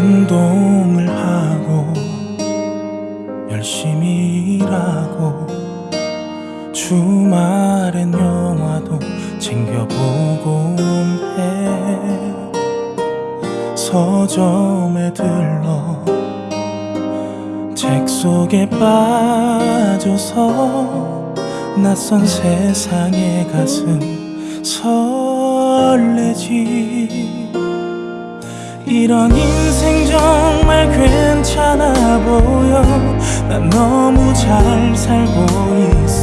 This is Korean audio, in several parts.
운동을 하고 열심히 일하고 주말엔 영화도 챙겨보고 해. 서점에 들러 책 속에 빠져서 낯선 세상의 가슴 설레지. 이런 인생 정말 괜찮아 보여. 난 너무 잘 살고 있어.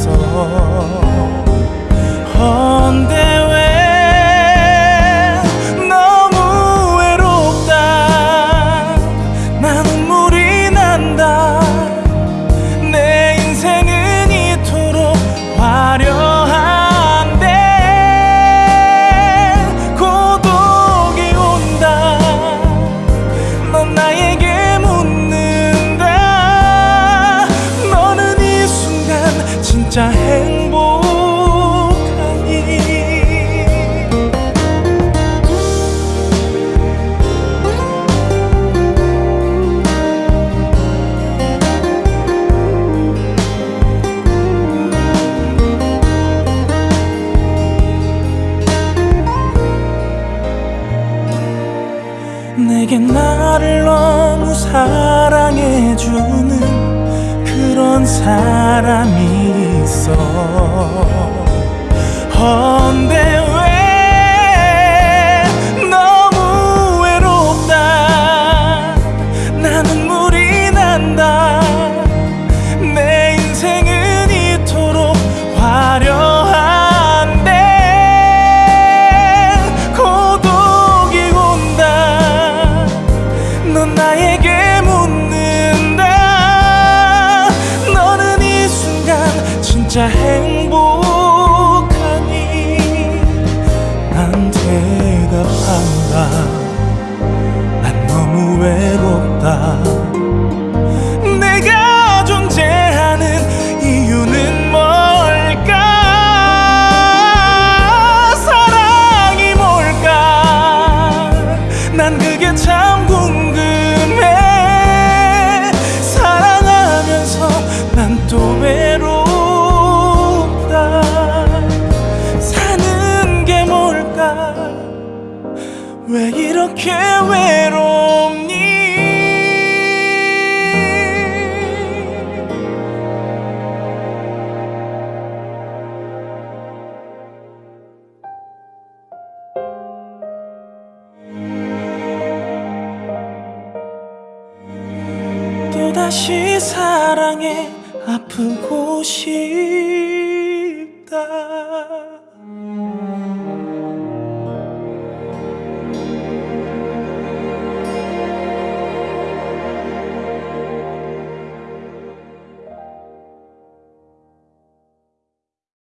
진짜 행복하니. 내게 나를 너무 사랑해주는 그런 사람이 있어. 헌데 혼자 해. 이렇게 외롭니? 또다시 사랑에 아프고 싶다.